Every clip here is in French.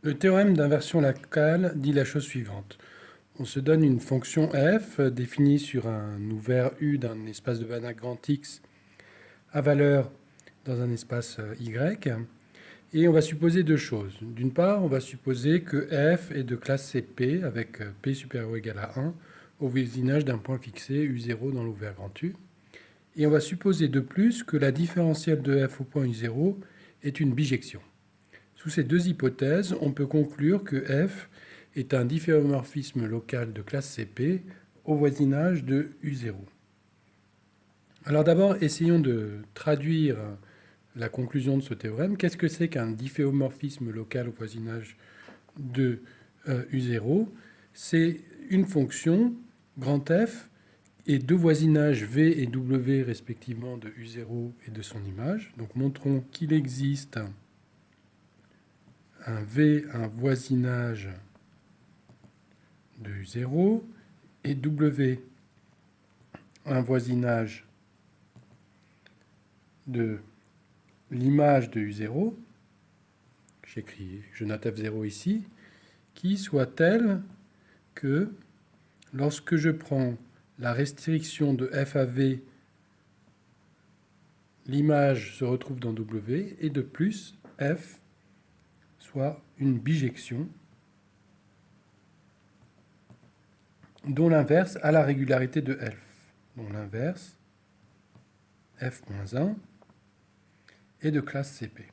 Le théorème d'inversion locale dit la chose suivante. On se donne une fonction f définie sur un ouvert U d'un espace de Banach grand X à valeur dans un espace euh, Y. Et on va supposer deux choses. D'une part, on va supposer que f est de classe CP avec euh, P supérieur ou égal à 1 au voisinage d'un point fixé U0 dans l'ouvert grand U. Et on va supposer de plus que la différentielle de f au point U0 est une bijection. Sous ces deux hypothèses, on peut conclure que f est un difféomorphisme local de classe CP au voisinage de U0. Alors d'abord, essayons de traduire la conclusion de ce théorème. Qu'est-ce que c'est qu'un difféomorphisme local au voisinage de euh, U0 C'est une fonction, grand F, et deux voisinages V et W respectivement de U0 et de son image. Donc montrons qu'il existe V, un voisinage de U0, et W, un voisinage de l'image de U0, j'écris, je note F0 ici, qui soit telle que lorsque je prends la restriction de f à v, l'image se retrouve dans W, et de plus, f soit une bijection dont l'inverse a la régularité de f, dont l'inverse, f-1, est de classe CP.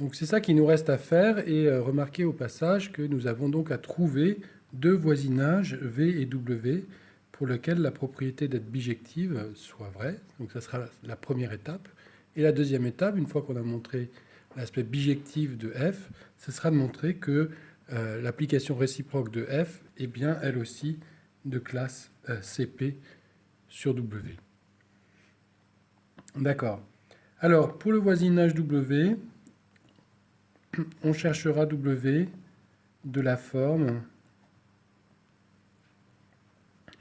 Donc c'est ça qui nous reste à faire et euh, remarquez au passage que nous avons donc à trouver deux voisinages V et W pour lesquels la propriété d'être bijective soit vraie. Donc ça sera la première étape. Et la deuxième étape, une fois qu'on a montré l'aspect bijectif de f, ce sera de montrer que euh, l'application réciproque de f est bien elle aussi de classe euh, CP sur W. D'accord. Alors, pour le voisinage W, on cherchera W de la forme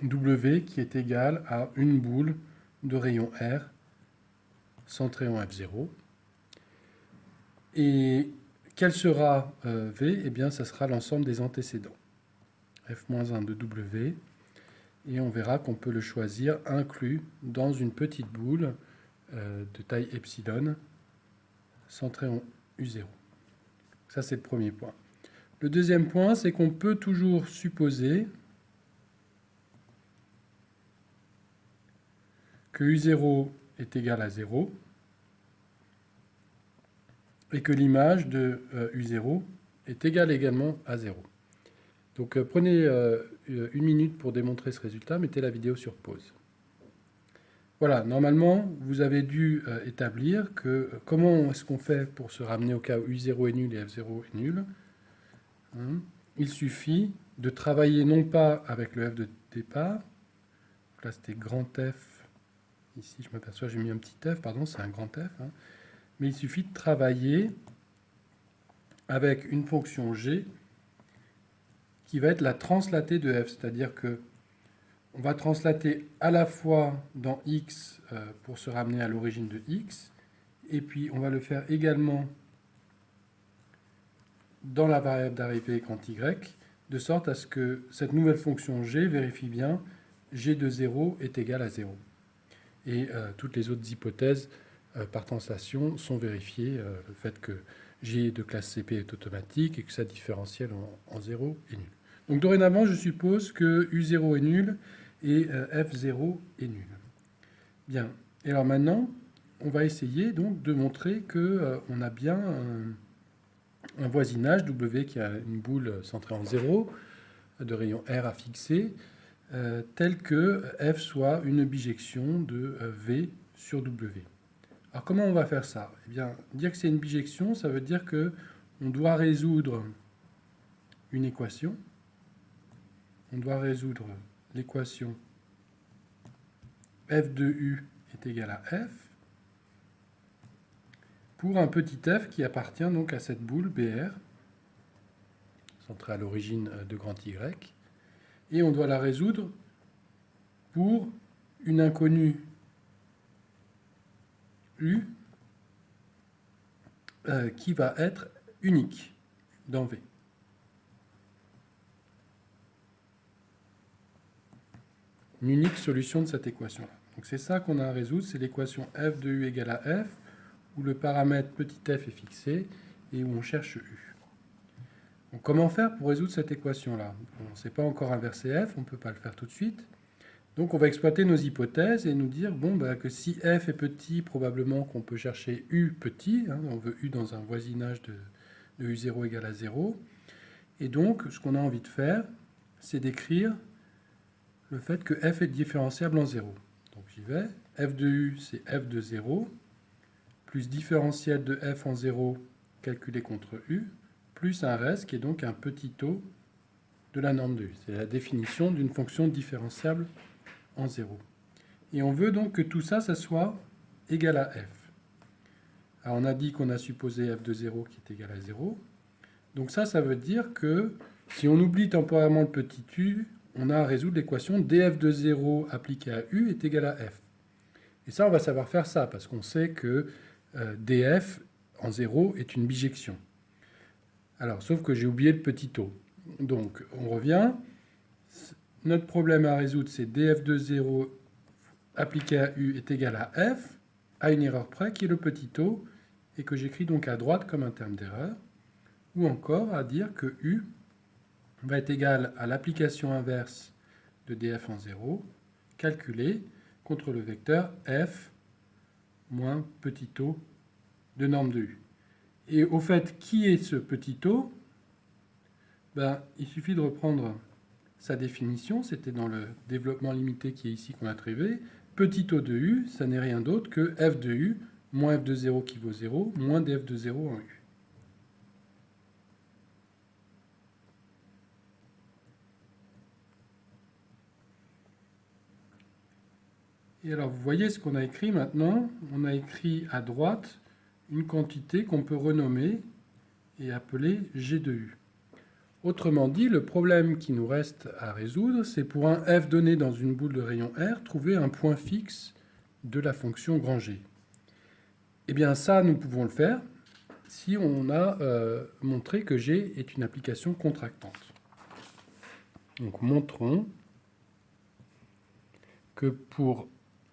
W qui est égale à une boule de rayon R centrée en F0. Et quel sera euh, V? Eh bien, ça sera l'ensemble des antécédents. F-1 de W. Et on verra qu'on peut le choisir inclus dans une petite boule euh, de taille epsilon centrée en U0. Ça, c'est le premier point. Le deuxième point, c'est qu'on peut toujours supposer que U0 est égal à 0 et que l'image de U0 euh, est égale également à 0. Donc euh, prenez euh, une minute pour démontrer ce résultat, mettez la vidéo sur pause. Voilà, normalement, vous avez dû établir que comment est-ce qu'on fait pour se ramener au cas où U0 est nul et F0 est nul. Hein. Il suffit de travailler non pas avec le F de départ, là c'était grand F, ici je m'aperçois j'ai mis un petit F, pardon, c'est un grand F, hein. mais il suffit de travailler avec une fonction G qui va être la translatée de F, c'est-à-dire que on va translater à la fois dans x euh, pour se ramener à l'origine de x, et puis on va le faire également dans la variable d'arrivée quand y, de sorte à ce que cette nouvelle fonction g vérifie bien g de 0 est égal à 0. Et euh, toutes les autres hypothèses euh, par translation sont vérifiées, le fait que g de classe CP est automatique et que sa différentielle en, en 0 est nulle. Donc dorénavant, je suppose que U0 est nul et euh, F0 est nul. Bien. Et alors maintenant, on va essayer donc de montrer qu'on euh, a bien un, voisinage W qui a une boule centrée en 0 de rayon R à fixer, euh, que F soit une bijection de V sur W. Alors comment on va faire ça? Eh bien, dire que c'est une bijection, ça veut dire que on doit résoudre une équation. On doit résoudre l'équation f de u est égal à f pour un petit f qui appartient donc à cette boule BR, centrée à l'origine de grand Y, et on doit la résoudre pour une inconnue u euh, qui va être unique dans V. Une unique solution de cette équation-là. Donc c'est ça qu'on a à résoudre, c'est l'équation f de u égale à f, où le paramètre petit f est fixé et où on cherche u. Comment faire pour résoudre cette équation-là? On ne sait pas encore inverser f, on ne peut pas le faire tout de suite. Donc on va exploiter nos hypothèses et nous dire bon, bah, que si f est petit, probablement qu'on peut chercher u petit, hein, on veut u dans un voisinage de, de u0 égale à 0. Et donc ce qu'on a envie de faire, c'est d'écrire le fait que f est différenciable en 0. Donc j'y vais, f de u c'est f de 0, plus différentiel de f en 0 calculé contre u, plus un reste qui est donc un petit taux de la norme de u. C'est la définition d'une fonction différenciable en 0. Et on veut donc que tout ça, ça soit égal à f. Alors on a dit qu'on a supposé f de 0 qui est égal à 0. Donc ça, ça veut dire que si on oublie temporairement le petit u, on a à résoudre l'équation df de 0 appliquée à u est égal à f. Et ça, on va savoir faire ça, parce qu'on sait que euh, df en 0 est une bijection. Alors, sauf que j'ai oublié le petit taux. Donc, on revient. Notre problème à résoudre, c'est df de 0 appliqué à u est égal à f, à une erreur près, qui est le petit taux, et que j'écris donc à droite comme un terme d'erreur, ou encore à dire que u va être égal à l'application inverse de df en 0, calculée contre le vecteur f moins petit taux de norme de u. Et au fait, qui est ce petit taux ben, Il suffit de reprendre sa définition, c'était dans le développement limité qui est ici qu'on a trouvé. Petit taux de u, ça n'est rien d'autre que f de u moins f de 0 qui vaut 0, moins df de 0 en u. Et alors, vous voyez ce qu'on a écrit maintenant? On a écrit à droite une quantité qu'on peut renommer et appeler G de U. Autrement dit, le problème qui nous reste à résoudre, c'est pour un f donné dans une boule de rayon R, trouver un point fixe de la fonction grand G. Eh bien ça, nous pouvons le faire si on a euh, montré que G est une application contractante. Donc montrons que pour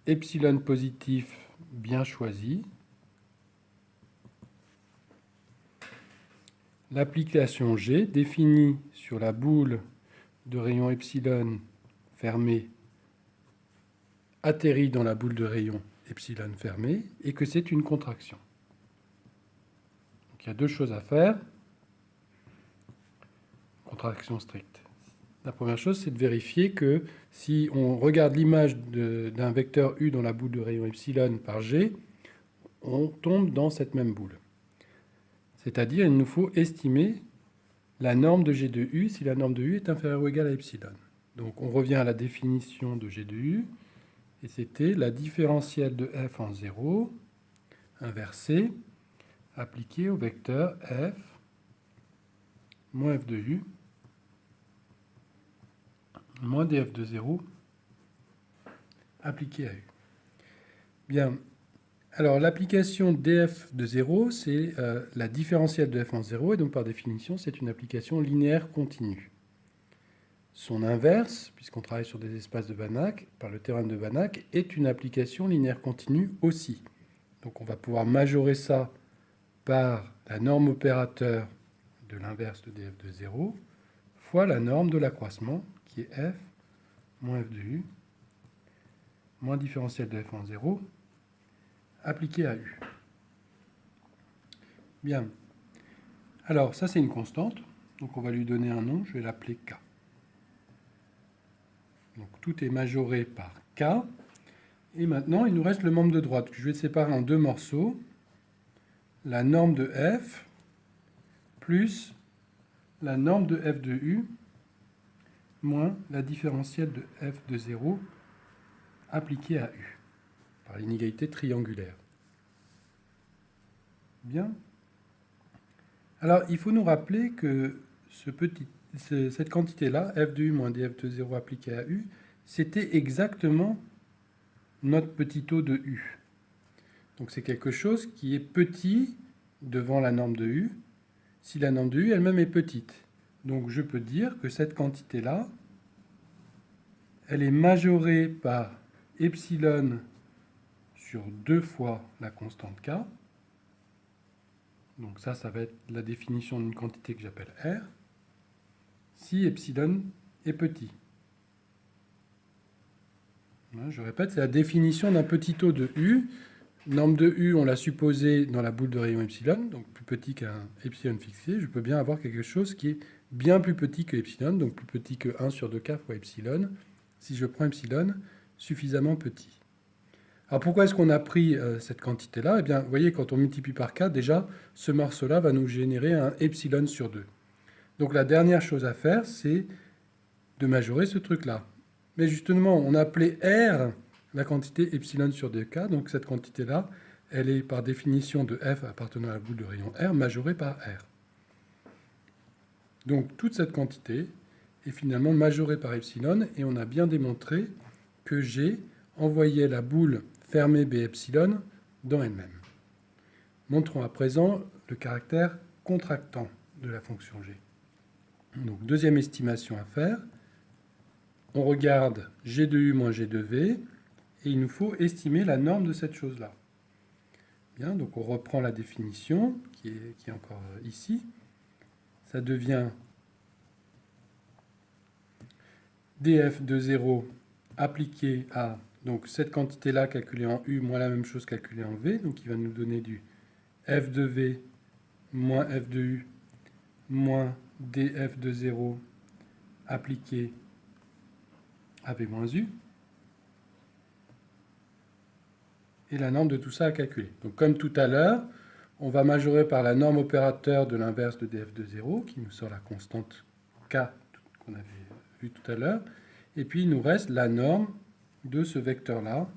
epsilon positif bien choisi, l'application G définie sur la boule de rayon epsilon fermée atterrit dans la boule de rayon epsilon fermée et que c'est une contraction. Donc il y a deux choses à faire. Contraction stricte. La première chose, c'est de vérifier que si on regarde l'image d'un vecteur U dans la boule de rayon epsilon par G, on tombe dans cette même boule. C'est-à-dire, il nous faut estimer la norme de G de U si la norme de U est inférieure ou égale à epsilon. Donc on revient à la définition de G de U, et c'était la différentielle de f en 0 inversée appliquée au vecteur f moins f de u moins df de 0 appliqué à u. Bien, alors l'application df de 0, c'est euh, la différentielle de f en 0, et donc par définition, c'est une application linéaire continue. Son inverse, puisqu'on travaille sur des espaces de Banach, par le théorème de Banach, est une application linéaire continue aussi. Donc on va pouvoir majorer ça par la norme opérateur de l'inverse de df de 0 fois la norme de l'accroissement qui est f moins f de u moins différentiel de f en 0 appliqué à u. Bien. Alors, ça, c'est une constante. Donc, on va lui donner un nom. Je vais l'appeler k. Donc, tout est majoré par k. Et maintenant, il nous reste le membre de droite. Je vais séparer en deux morceaux. La norme de f plus la norme de f de u moins la différentielle de f de 0 appliquée à u l'inégalité triangulaire. Bien. Alors, il faut nous rappeler que cette quantité-là, f de u moins df de 0 appliquée à u, c'était exactement notre petit taux de u. Donc c'est quelque chose qui est petit devant la norme de U si la norme de U elle-même est petite. Donc je peux dire que cette quantité-là, elle est majorée par epsilon sur deux fois la constante K. Donc ça, ça va être la définition d'une quantité que j'appelle R, si epsilon est petit. Je répète, c'est la définition d'un petit taux de U. Norme de U, on l'a supposé dans la boule de rayon epsilon, donc plus petit qu'un epsilon fixé. Je peux bien avoir quelque chose qui est bien plus petit que epsilon, donc plus petit que 1 sur 2k fois epsilon, si je prends epsilon suffisamment petit. Alors pourquoi est-ce qu'on a pris euh, cette quantité-là? Eh bien, vous voyez, quand on multiplie par k, déjà, ce morceau-là va nous générer un epsilon sur 2. Donc la dernière chose à faire, c'est de majorer ce truc-là. Mais justement, on a appelé R la quantité epsilon sur 2k, donc cette quantité-là, elle est par définition de f appartenant à la boule de rayon R majorée par R. Donc toute cette quantité est finalement majorée par epsilon, et on a bien démontré que G envoyait la boule fermée B epsilon dans elle-même. Montrons à présent le caractère contractant de la fonction G. Donc deuxième estimation à faire, on regarde G de U moins G de V, et il nous faut estimer la norme de cette chose-là. Bien, donc on reprend la définition, qui est, qui est encore ici. Ça devient df de 0 appliqué à donc cette quantité-là calculée en U moins la même chose calculée en V, donc il va nous donner du f de V moins f de U moins df de 0 appliqué v moins U. Et la norme de tout ça à calculer. Donc comme tout à l'heure, on va majorer par la norme opérateur de l'inverse de df de 0, qui nous sort la constante k qu'on avait vu tout à l'heure. Et puis il nous reste la norme de ce vecteur-là,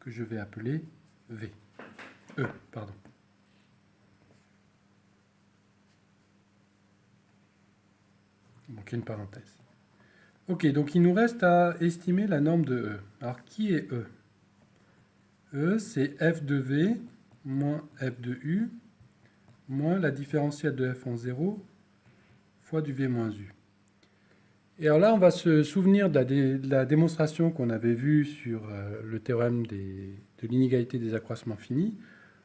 que je vais appeler v. E, pardon. Manquait une parenthèse. Ok, donc il nous reste à estimer la norme de E. Alors, qui est E? E, c'est f de V moins f de U moins la différentielle de f en 0 fois du V moins U. Et alors là, on va se souvenir de la, démonstration qu'on avait vue sur euh, le théorème de l'inégalité des accroissements finis,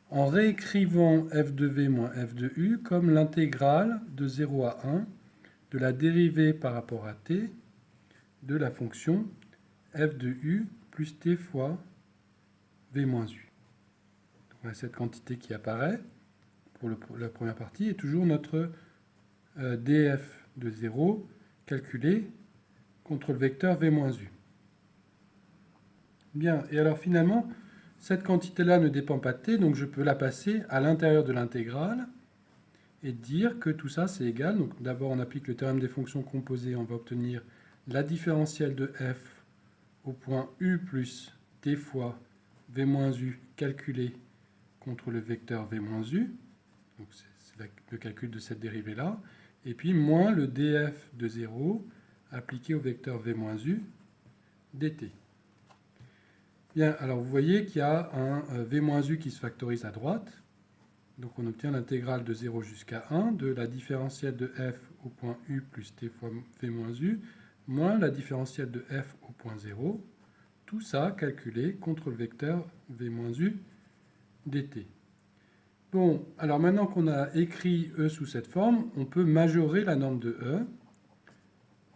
en réécrivant f de v moins f de u comme l'intégrale de 0 à 1 de la dérivée par rapport à t de la fonction f de u plus t fois v moins u. Donc, cette quantité qui apparaît pour la première partie est toujours notre euh, df de 0 calculé contre le vecteur v moins u. Bien, et alors finalement, cette quantité-là ne dépend pas de t, donc je peux la passer à l'intérieur de l'intégrale et dire que tout ça c'est égal. Donc d'abord on applique le théorème des fonctions composées, on va obtenir la différentielle de f au point u plus t fois v moins u calculé contre le vecteur v moins u, donc c'est le calcul de cette dérivée-là, et puis moins le df de 0 appliqué au vecteur v moins u dt. Bien, alors vous voyez qu'il y a un euh, v moins u qui se factorise à droite, donc on obtient l'intégrale de 0 jusqu'à 1 de la différentielle de f au point u plus t fois v moins la différentielle de f au point 0, tout ça calculé contre le vecteur v moins u dt. Bon, alors maintenant qu'on a écrit E sous cette forme, on peut majorer la norme de E.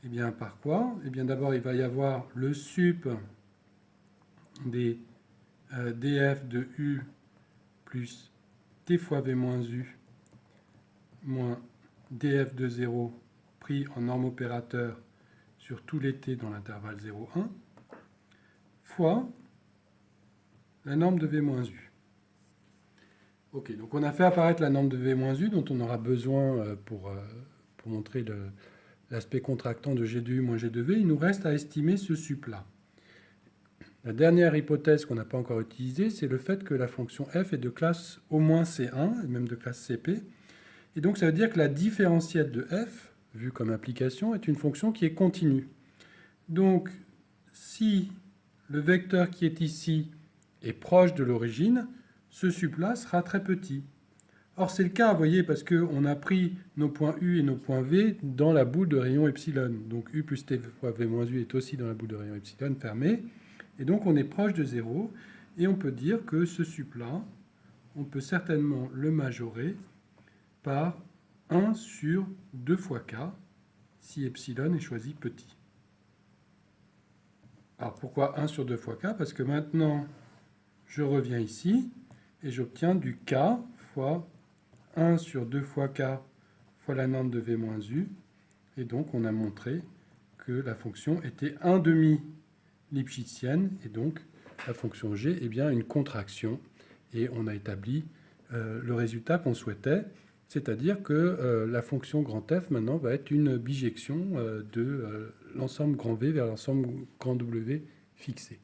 Eh bien, par quoi? Eh bien, d'abord, il va y avoir le sup des euh, df de U plus t fois v moins u moins df de 0 pris en norme opérateur sur tous les t dans l'intervalle 0,1 fois la norme de V-U. Ok, donc on a fait apparaître la norme de V-U dont on aura besoin euh, pour, euh, pour montrer l'aspect contractant de G de U moins G de V. Il nous reste à estimer ce sup-là. La dernière hypothèse qu'on n'a pas encore utilisée, c'est le fait que la fonction f est de classe au moins C1, et même de classe CP. Et donc ça veut dire que la différentielle de f vu comme application, est une fonction qui est continue. Donc, si le vecteur qui est ici est proche de l'origine, ce sup-là sera très petit. Or, c'est le cas, vous voyez, parce qu'on a pris nos points U et nos points V dans la boule de rayon epsilon. Donc U plus T fois V moins U est aussi dans la boule de rayon epsilon fermée. Et donc, on est proche de 0. Et on peut dire que ce sup-là, on peut certainement le majorer par 1 sur 2 fois k, si epsilon est choisi petit. Alors pourquoi 1 sur 2 fois k? Parce que maintenant, je reviens ici et j'obtiens du k fois 1 sur 2 fois k fois la norme de v moins u. Et donc on a montré que la fonction était 1 demi lipschitzienne et donc la fonction g est bien une contraction. Et on a établi euh, le résultat qu'on souhaitait. C'est-à-dire que euh, la fonction grand F maintenant va être une bijection euh, de l'ensemble grand V vers l'ensemble grand W fixé.